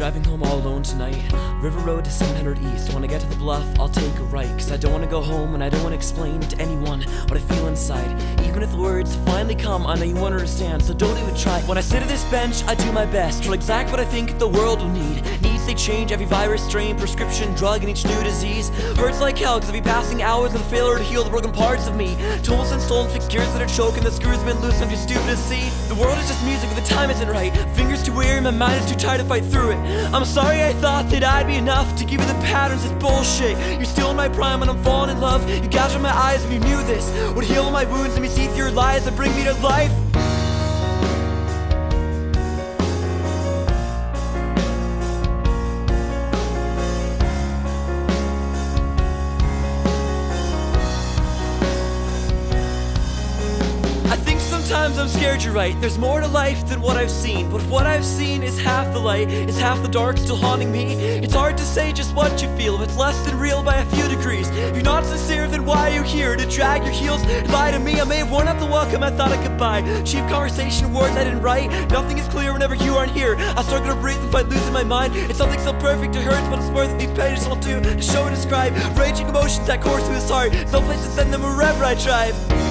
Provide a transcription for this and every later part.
driving home all alone tonight. River Road to 700 East. When I get to the bluff, I'll take a right. Cause I don't wanna go home and I don't wanna explain to anyone what I feel inside. Even if the words finally come, I know you won't understand, so don't even try. When I sit at this bench, I do my best to exact what I think the world will need. Needs they change every virus, strain, prescription, drug, and each new disease. Hurts like hell, cause I'll be passing hours with failure to heal the broken parts of me. Tools and stolen fixed gears that are choking, the screws been loose, I'm too stupid to see. The world is just music, but the time isn't right. Fingers too weary, my mind is too tired to fight through it. I'm sorry I thought that I'd be enough to give you the patterns, it's bullshit. You're still in my prime when I'm falling in love. You gouged my eyes if you knew this. Would heal my wounds, let me see through your lies that bring me to life. Sometimes I'm scared you're right. There's more to life than what I've seen. But what I've seen is half the light, is half the dark still haunting me. It's hard to say just what you feel. It's less than real by a few degrees. If you're not sincere, then why are you here? To drag your heels and lie to me. I may have worn out the welcome I thought I could buy. Cheap conversation, words I didn't write. Nothing is clear whenever you aren't here. I struggle to breathe and fight losing my mind. It's something so perfect it hurts, but it's worth. These pages will do to show and describe. Raging emotions that course through this heart. No place to send them wherever I drive.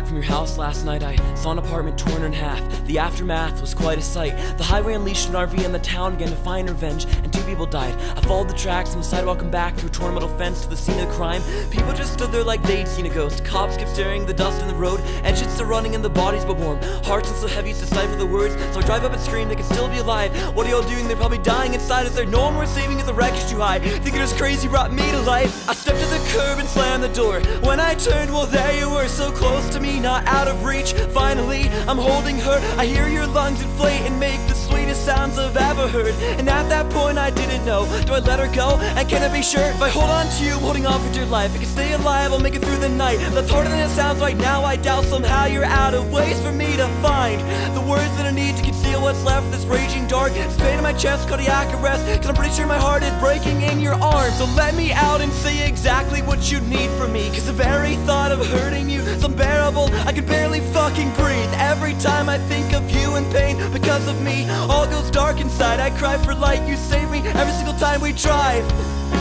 Back from your house last night, I saw an apartment torn in half. The aftermath was quite a sight. The highway unleashed an RV and the town began to find revenge, and two people died. I followed the tracks from the sidewalk and back through a torn metal fence to the scene of the crime. People just stood there like they'd seen a ghost. Cops kept staring the dust in the road, engines still running and the bodies but warm. Hearts and so heavy to decipher the words, so I drive up and scream they can still be alive. What are y'all doing? They're probably dying inside. Is there no one worth saving if the wreckage too high? Thinking it was crazy brought me to life. I stepped to the curb and slammed the door. When I turned, well there you were, so close to me, not out of reach. Finally, I'm holding her. I hear your lungs inflate and make the sweetest sounds I've ever heard. And at that point, I Do I let her go? And can I be sure if I hold on to you, I'm holding on for dear life? I can stay alive, I'll make it through the night. That's harder than it sounds right now. I doubt somehow you're out of ways for me to find the words that I need to conceal what's left of this raging dark. This pain in my chest, cardiac arrest. Cause I'm pretty sure my heart is breaking in your arms. So let me out and say exactly what you need from me. Cause the very thought of hurting you is unbearable. I can barely fucking breathe. Every time I think of you in pain because of me, all goes dark inside. I cry for light, you save me every single time we drive.